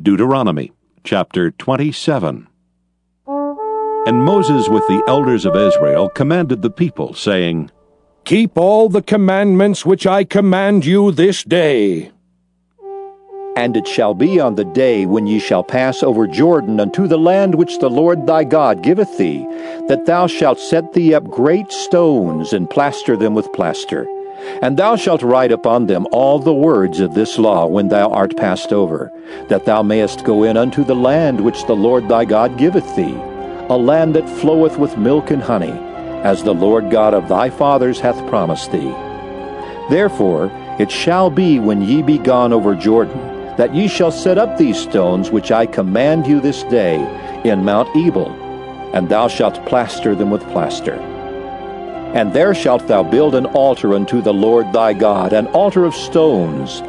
Deuteronomy chapter 27. And Moses with the elders of Israel commanded the people, saying, Keep all the commandments which I command you this day. And it shall be on the day when ye shall pass over Jordan unto the land which the Lord thy God giveth thee, that thou shalt set thee up great stones, and plaster them with plaster. And thou shalt write upon them all the words of this law when thou art passed over, that thou mayest go in unto the land which the Lord thy God giveth thee, a land that floweth with milk and honey, as the Lord God of thy fathers hath promised thee. Therefore it shall be when ye be gone over Jordan, that ye shall set up these stones which I command you this day in Mount Ebal, and thou shalt plaster them with plaster. And there shalt thou build an altar unto the Lord thy God, an altar of stones.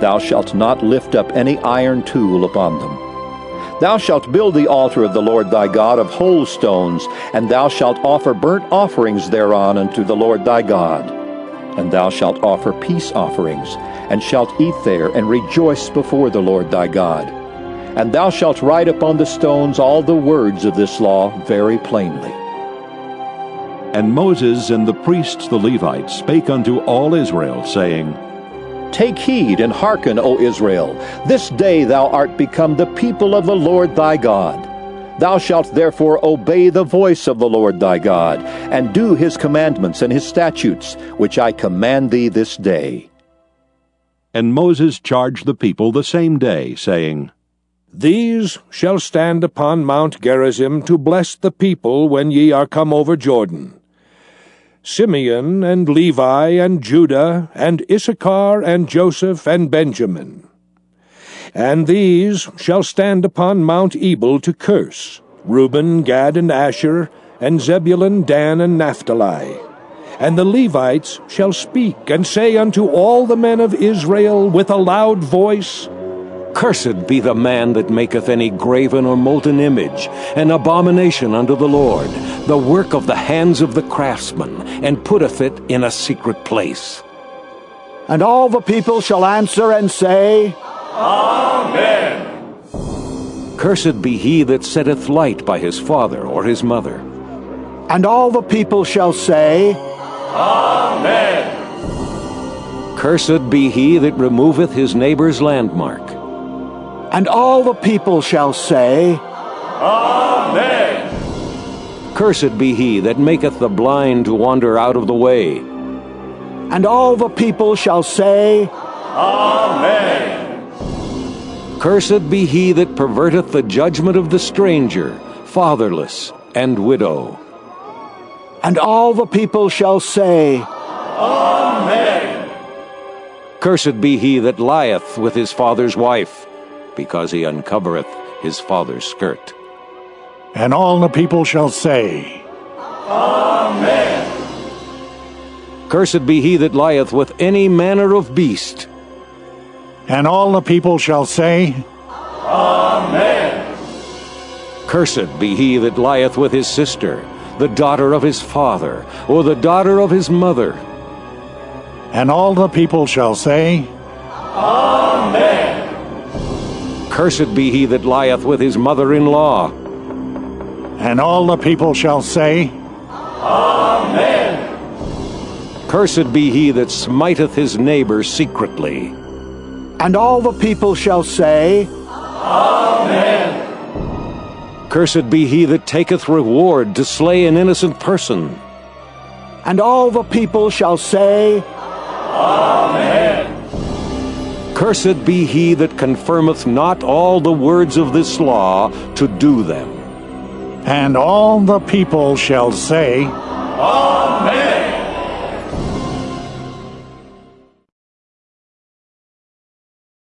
Thou shalt not lift up any iron tool upon them. Thou shalt build the altar of the Lord thy God of whole stones, and thou shalt offer burnt offerings thereon unto the Lord thy God. And thou shalt offer peace offerings, and shalt eat there, and rejoice before the Lord thy God. And thou shalt write upon the stones all the words of this law very plainly. And Moses and the priests the Levites spake unto all Israel, saying, Take heed and hearken, O Israel. This day thou art become the people of the Lord thy God. Thou shalt therefore obey the voice of the Lord thy God, and do his commandments and his statutes, which I command thee this day. And Moses charged the people the same day, saying, These shall stand upon Mount Gerizim to bless the people when ye are come over Jordan. Simeon and Levi and Judah and Issachar and Joseph and Benjamin. And these shall stand upon Mount Ebal to curse Reuben, Gad, and Asher, and Zebulun, Dan, and Naphtali. And the Levites shall speak and say unto all the men of Israel with a loud voice, Cursed be the man that maketh any graven or molten image, an abomination unto the Lord, the work of the hands of the craftsman, and putteth it in a secret place. And all the people shall answer and say, Amen. Cursed be he that setteth light by his father or his mother. And all the people shall say, Amen. Cursed be he that removeth his neighbor's landmark. And all the people shall say, Amen. Cursed be he that maketh the blind to wander out of the way. And all the people shall say, Amen. Cursed be he that perverteth the judgment of the stranger, fatherless, and widow. And all the people shall say, Amen. Cursed be he that lieth with his father's wife, because he uncovereth his father's skirt. And all the people shall say, Amen. Cursed be he that lieth with any manner of beast. And all the people shall say, Amen. Cursed be he that lieth with his sister, the daughter of his father, or the daughter of his mother. And all the people shall say, Amen. Cursed be he that lieth with his mother in law. And all the people shall say, Amen. Cursed be he that smiteth his neighbor secretly. And all the people shall say, Amen. Cursed be he that taketh reward to slay an innocent person. And all the people shall say, Amen. Cursed be he that confirmeth not all the words of this law to do them. And all the people shall say, Amen.